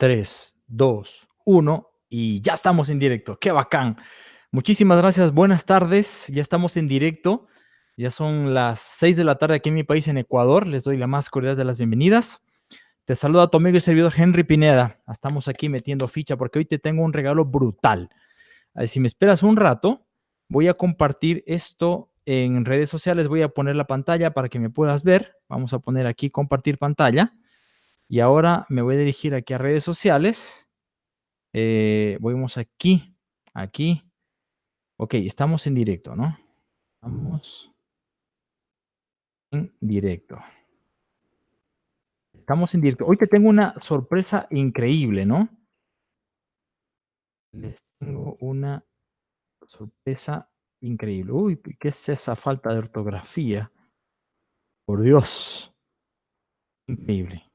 3, 2, 1 y ya estamos en directo. ¡Qué bacán! Muchísimas gracias, buenas tardes. Ya estamos en directo. Ya son las 6 de la tarde aquí en mi país, en Ecuador. Les doy la más cordial de las bienvenidas. Te saluda tu amigo y servidor Henry Pineda. Estamos aquí metiendo ficha porque hoy te tengo un regalo brutal. Si me esperas un rato, voy a compartir esto en redes sociales. Voy a poner la pantalla para que me puedas ver. Vamos a poner aquí compartir pantalla. Y ahora me voy a dirigir aquí a redes sociales. Eh, vamos aquí, aquí. Ok, estamos en directo, ¿no? Estamos en directo. Estamos en directo. Hoy te tengo una sorpresa increíble, ¿no? Les tengo una sorpresa increíble. Uy, ¿qué es esa falta de ortografía? Por Dios. Increíble.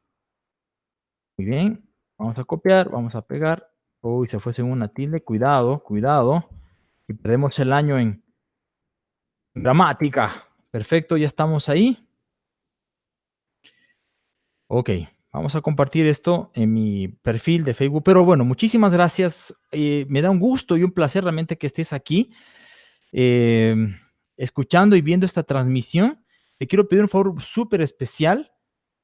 Muy bien, vamos a copiar, vamos a pegar. Uy, se fue según una tilde, cuidado, cuidado. Y perdemos el año en gramática. Perfecto, ya estamos ahí. Ok, vamos a compartir esto en mi perfil de Facebook. Pero bueno, muchísimas gracias. Eh, me da un gusto y un placer realmente que estés aquí eh, escuchando y viendo esta transmisión. Te quiero pedir un favor súper especial.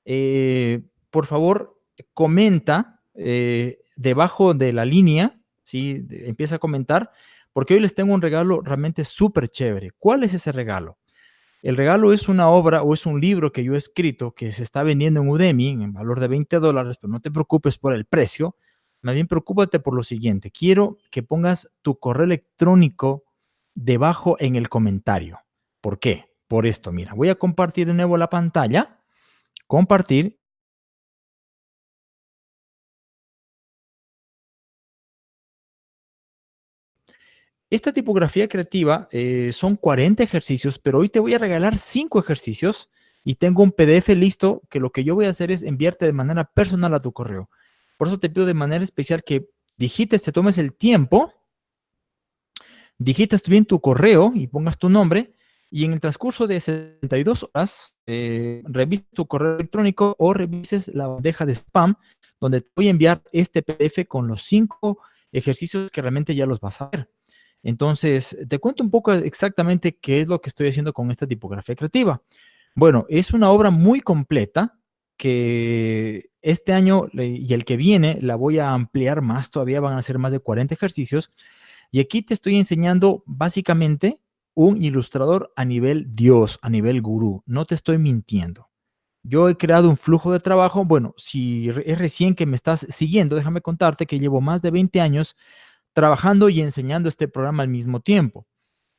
Eh, por favor, comenta eh, debajo de la línea, ¿sí? empieza a comentar, porque hoy les tengo un regalo realmente súper chévere. ¿Cuál es ese regalo? El regalo es una obra o es un libro que yo he escrito que se está vendiendo en Udemy en valor de 20 dólares, pero no te preocupes por el precio. Más bien preocúpate por lo siguiente. Quiero que pongas tu correo electrónico debajo en el comentario. ¿Por qué? Por esto, mira, voy a compartir de nuevo la pantalla, compartir Esta tipografía creativa eh, son 40 ejercicios, pero hoy te voy a regalar 5 ejercicios y tengo un PDF listo que lo que yo voy a hacer es enviarte de manera personal a tu correo. Por eso te pido de manera especial que digites, te tomes el tiempo, digites bien tu correo y pongas tu nombre y en el transcurso de 72 horas eh, revises tu correo electrónico o revises la bandeja de spam donde te voy a enviar este PDF con los 5 ejercicios que realmente ya los vas a ver. Entonces, te cuento un poco exactamente qué es lo que estoy haciendo con esta tipografía creativa. Bueno, es una obra muy completa que este año y el que viene la voy a ampliar más, todavía van a ser más de 40 ejercicios. Y aquí te estoy enseñando básicamente un ilustrador a nivel Dios, a nivel gurú. No te estoy mintiendo. Yo he creado un flujo de trabajo. Bueno, si es recién que me estás siguiendo, déjame contarte que llevo más de 20 años trabajando y enseñando este programa al mismo tiempo.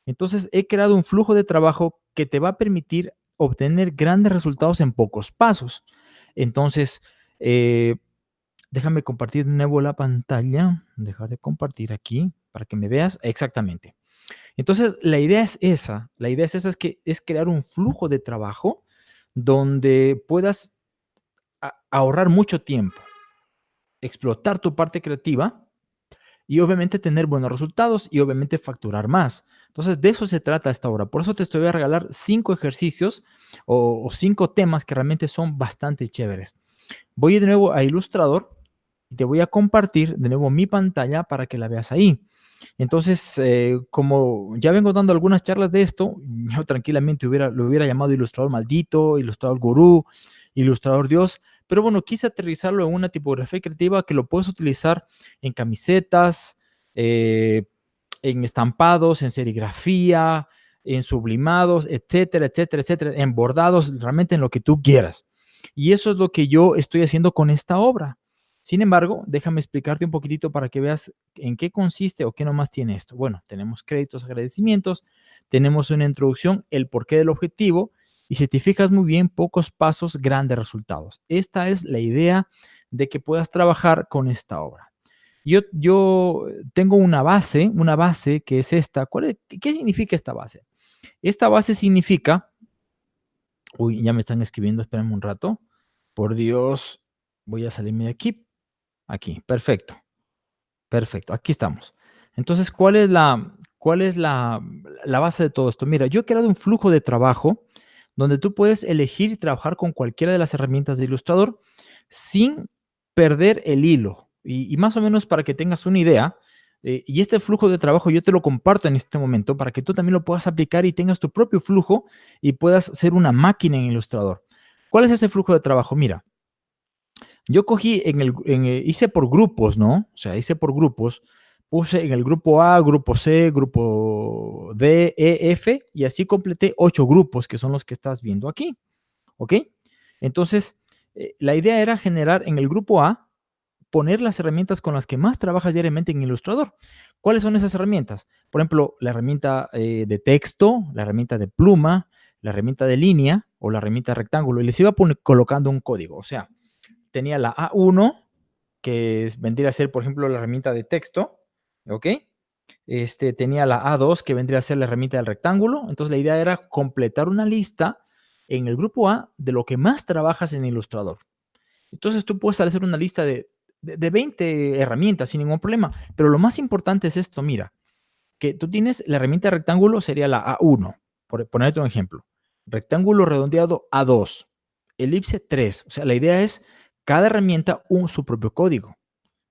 Entonces, he creado un flujo de trabajo que te va a permitir obtener grandes resultados en pocos pasos. Entonces, eh, déjame compartir de nuevo la pantalla. Dejar de compartir aquí para que me veas exactamente. Entonces, la idea es esa. La idea es esa, es que es crear un flujo de trabajo donde puedas ahorrar mucho tiempo, explotar tu parte creativa y obviamente tener buenos resultados y obviamente facturar más. Entonces, de eso se trata esta obra. Por eso te estoy a regalar cinco ejercicios o, cinco temas que realmente son bastante chéveres. Voy de nuevo a Illustrator y te voy a compartir de nuevo mi pantalla para que la veas ahí. Entonces, eh, como ya vengo dando algunas charlas de esto, yo tranquilamente hubiera, lo hubiera llamado ilustrador maldito, ilustrador gurú, ilustrador Dios, pero bueno, quise aterrizarlo en una tipografía creativa que lo puedes utilizar en camisetas, eh, en estampados, en serigrafía, en sublimados, etcétera, etcétera, etcétera, en bordados, realmente en lo que tú quieras. Y eso es lo que yo estoy haciendo con esta obra. Sin embargo, déjame explicarte un poquitito para que veas en qué consiste o qué nomás tiene esto. Bueno, tenemos créditos, agradecimientos, tenemos una introducción, el porqué del objetivo, y si te fijas muy bien, pocos pasos, grandes resultados. Esta es la idea de que puedas trabajar con esta obra. Yo, yo tengo una base, una base que es esta. ¿Cuál ¿Qué significa esta base? Esta base significa... Uy, ya me están escribiendo, espérenme un rato. Por Dios, voy a salirme de aquí. Aquí, perfecto. Perfecto, aquí estamos. Entonces, ¿cuál es la, cuál es la, la base de todo esto? Mira, yo he creado un flujo de trabajo donde tú puedes elegir y trabajar con cualquiera de las herramientas de Illustrator sin perder el hilo. Y, más o menos para que tengas una idea, eh, y este flujo de trabajo yo te lo comparto en este momento para que tú también lo puedas aplicar y tengas tu propio flujo y puedas ser una máquina en Ilustrador. ¿Cuál es ese flujo de trabajo? Mira, yo cogí en el, eh, hice por grupos, ¿no? O sea, hice por grupos, puse en el grupo A, grupo C, grupo D, E, F, y así completé ocho grupos, que son los que estás viendo aquí, ¿ok? Entonces, eh, la idea era generar en el grupo A, poner las herramientas con las que más trabajas diariamente en Illustrator. ¿Cuáles son esas herramientas? Por ejemplo, la herramienta eh, de texto, la herramienta de pluma, la herramienta de línea o la herramienta de rectángulo. Y les iba colocando un código. O sea, tenía la A1, que vendría a ser, por ejemplo, la herramienta de texto, ¿ok? Este, tenía la A2, que vendría a ser la herramienta del rectángulo. Entonces, la idea era completar una lista en el grupo A de lo que más trabajas en Illustrator. Entonces, tú puedes hacer una lista de, de, 20 herramientas sin ningún problema. Pero lo más importante es esto, mira, que tú tienes la herramienta de rectángulo, sería la A1, por ponerte un ejemplo. Rectángulo redondeado A2, elipse 3. O sea, la idea es cada herramienta un, su propio código.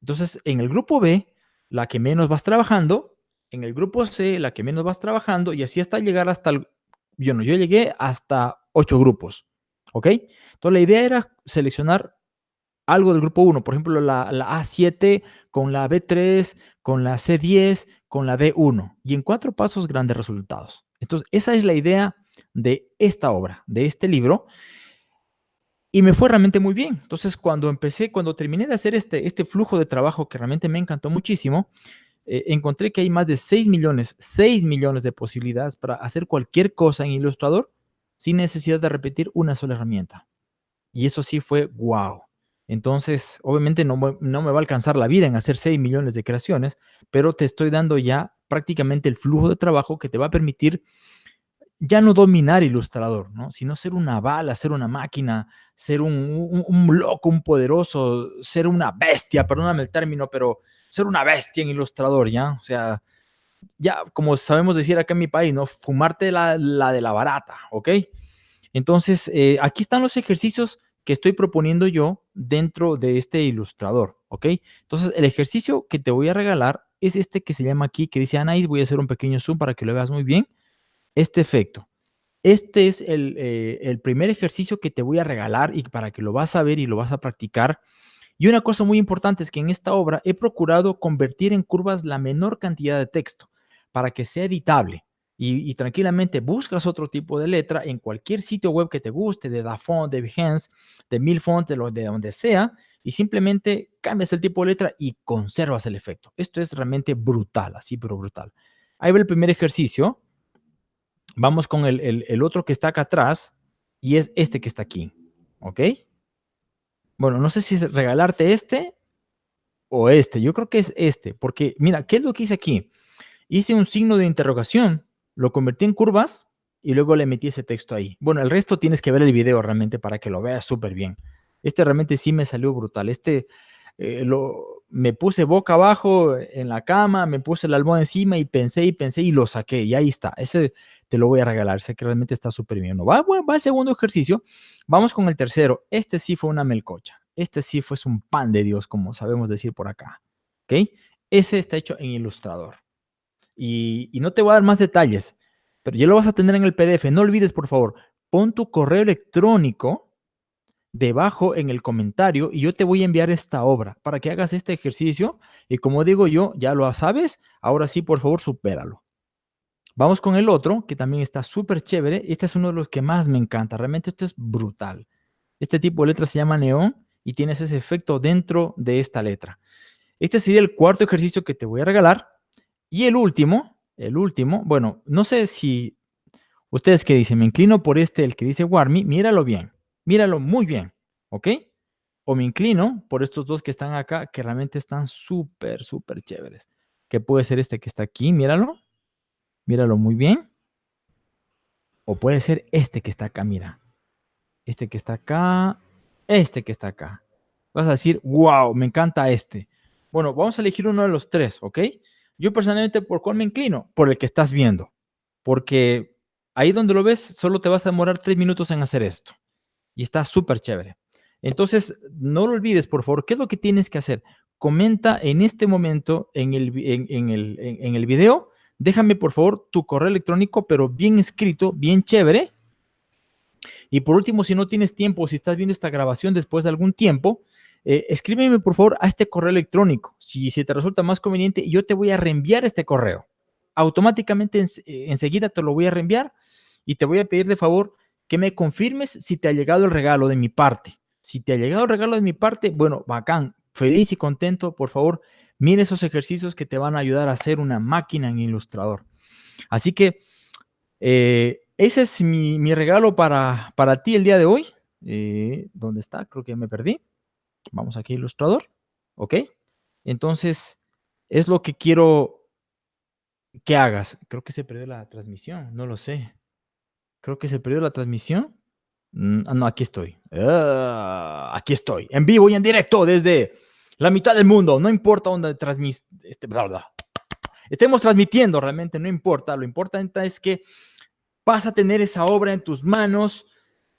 Entonces, en el grupo B, la que menos vas trabajando, en el grupo C, la que menos vas trabajando, y así hasta llegar hasta el... Yo no, yo llegué hasta 8 grupos, ¿ok? Entonces, la idea era seleccionar algo del grupo 1, por ejemplo, la, A7 con la B3, con la C10, con la D1, y en cuatro pasos grandes resultados. Entonces, esa es la idea de esta obra, de este libro, y me fue realmente muy bien. Entonces, cuando empecé, cuando terminé de hacer este, este flujo de trabajo que realmente me encantó muchísimo, eh, encontré que hay más de 6 millones, 6 millones de posibilidades para hacer cualquier cosa en Illustrator sin necesidad de repetir una sola herramienta. Y eso sí fue wow. Entonces, obviamente no, no me va a alcanzar la vida en hacer 6 millones de creaciones, pero te estoy dando ya prácticamente el flujo de trabajo que te va a permitir ya no dominar ilustrador, ¿no? sino ser una bala, ser una máquina, ser un, loco, un poderoso, ser una bestia, perdóname el término, pero ser una bestia en ilustrador, ¿ya? O sea, ya como sabemos decir acá en mi país, ¿no? Fumarte la, de la barata, ¿ok? Entonces, eh, aquí están los ejercicios que estoy proponiendo yo dentro de este ilustrador, ¿ok? Entonces, el ejercicio que te voy a regalar es este que se llama aquí, que dice Anaís, voy a hacer un pequeño zoom para que lo veas muy bien este efecto. Este es eh, el, primer ejercicio que te voy a regalar y para que lo vas a ver y lo vas a practicar. Y una cosa muy importante es que en esta obra he procurado convertir en curvas la menor cantidad de texto para que sea editable. Y, tranquilamente buscas otro tipo de letra en cualquier sitio web que te guste, de Dafont, de Behance, de Milfont, de, de donde sea, y simplemente cambias el tipo de letra y conservas el efecto. Esto es realmente brutal, así pero brutal. Ahí va el primer ejercicio. Vamos con el, otro que está acá atrás y es este que está aquí. ¿Ok? Bueno, no sé si es regalarte este o este. Yo creo que es este, porque mira, ¿qué es lo que hice aquí? Hice un signo de interrogación, lo convertí en curvas y luego le metí ese texto ahí. Bueno, el resto tienes que ver el video realmente para que lo veas súper bien. Este realmente sí me salió brutal. Este eh, lo, me puse boca abajo en la cama, me puse el almohada encima y pensé y pensé y lo saqué. Y ahí está. Ese te lo voy a regalar. Sé que realmente está súper bien. ¿no? Va, va el segundo ejercicio. Vamos con el tercero. Este sí fue una melcocha. Este sí fue un pan de Dios, como sabemos decir por acá. ¿Ok? Ese está hecho en Ilustrador. Y, y no te voy a dar más detalles, pero ya lo vas a tener en el PDF. No olvides, por favor, pon tu correo electrónico debajo en el comentario y yo te voy a enviar esta obra para que hagas este ejercicio y como digo yo, ya lo sabes, ahora sí, por favor, supéralo. Vamos con el otro, que también está súper chévere. Este es uno de los que más me encanta. Realmente esto es brutal. Este tipo de letra se llama neón y tienes ese efecto dentro de esta letra. Este sería el cuarto ejercicio que te voy a regalar. Y el último, el último, bueno, no sé si ustedes que dicen, me inclino por este, el que dice Warmy, míralo bien, míralo muy bien, ¿ok? O me inclino por estos dos que están acá, que realmente están súper, súper chéveres. Que puede ser este que está aquí, míralo. Míralo muy bien. O puede ser este que está acá, mira. Este que está acá. Este que está acá. Vas a decir, wow, me encanta este. Bueno, vamos a elegir uno de los tres, ¿ok? Yo personalmente, ¿por cuál me inclino? Por el que estás viendo. Porque ahí donde lo ves, solo te vas a demorar tres minutos en hacer esto. Y está súper chévere. Entonces, no lo olvides, por favor. ¿Qué es lo que tienes que hacer? comenta en este momento en el, en, el, en el video, déjame por favor tu correo electrónico, pero bien escrito, bien chévere. Y por último, si no tienes tiempo, si estás viendo esta grabación después de algún tiempo, eh, escríbeme por favor a este correo electrónico. Si, si te resulta más conveniente, yo te voy a reenviar este correo. Automáticamente eh, enseguida te lo voy a reenviar y te voy a pedir de favor que me confirmes si te ha llegado el regalo de mi parte. Si te ha llegado el regalo de mi parte, bueno, bacán, feliz y contento, por favor, mire esos ejercicios que te van a ayudar a hacer una máquina en Ilustrador. Así que eh, ese es mi, regalo para, para, ti el día de hoy. ¿Dónde está? Creo que me perdí. Vamos aquí, ilustrador. ¿Ok? Entonces, es lo que quiero que hagas. Creo que se perdió la transmisión, no lo sé. Creo que se perdió la transmisión. Mm, ah, no, aquí estoy. Ah, aquí estoy, en vivo y en directo desde la mitad del mundo. No importa dónde transmis, este, estemos transmitiendo, realmente no importa. Lo importante es que vas a tener esa obra en tus manos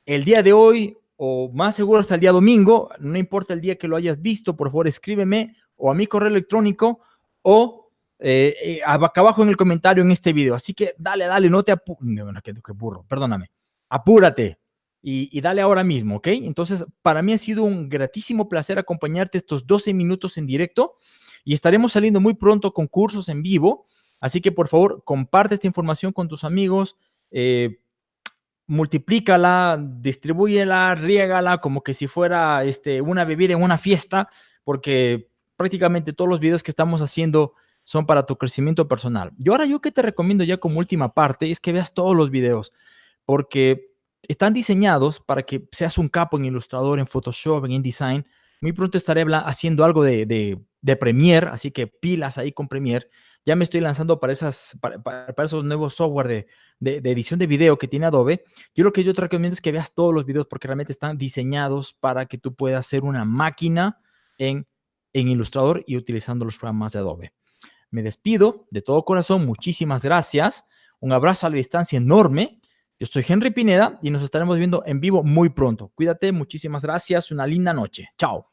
el día de hoy o más seguro hasta el día domingo, no importa el día que lo hayas visto, por favor escríbeme o a mi correo electrónico o eh, eh, acá abajo en el comentario en este video. Así que dale, dale, no te apures, qué, burro, perdóname, apúrate y, dale ahora mismo, ¿ok? Entonces, para mí ha sido un gratísimo placer acompañarte estos 12 minutos en directo y estaremos saliendo muy pronto con cursos en vivo. Así que, por favor, comparte esta información con tus amigos. Eh, multiplícala, distribúyela, riégala como que si fuera este, una bebida en una fiesta, porque prácticamente todos los videos que estamos haciendo son para tu crecimiento personal. Y ahora yo que te recomiendo ya como última parte es que veas todos los videos, porque están diseñados para que seas un capo en Illustrator, en Photoshop, en InDesign. Muy pronto estaré haciendo algo de, de, de Premiere, así que pilas ahí con Premiere ya me estoy lanzando para, esas, para, esos nuevos software de, edición de video que tiene Adobe. Yo lo que yo te recomiendo es que veas todos los videos porque realmente están diseñados para que tú puedas hacer una máquina en, en Illustrator y utilizando los programas de Adobe. Me despido de todo corazón. Muchísimas gracias. Un abrazo a la distancia enorme. Yo soy Henry Pineda y nos estaremos viendo en vivo muy pronto. Cuídate, muchísimas gracias. Una linda noche. Chao.